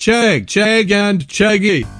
Chegg, Chegg and chaggy.